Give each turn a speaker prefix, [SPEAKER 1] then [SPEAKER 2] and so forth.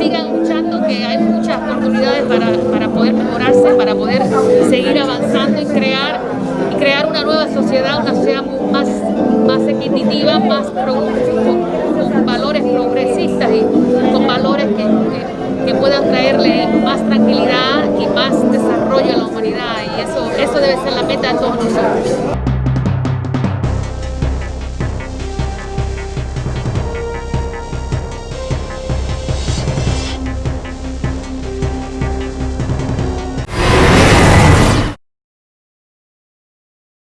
[SPEAKER 1] sigan luchando, que hay muchas oportunidades para, para poder mejorarse, para poder seguir avanzando y crear, y crear una nueva sociedad, una sociedad más, más equitativa, más con, valores progresistas y con valores que, que, que, puedan traerle más tranquilidad y más desarrollo a la humanidad. Y eso, eso debe ser la meta de todos nosotros.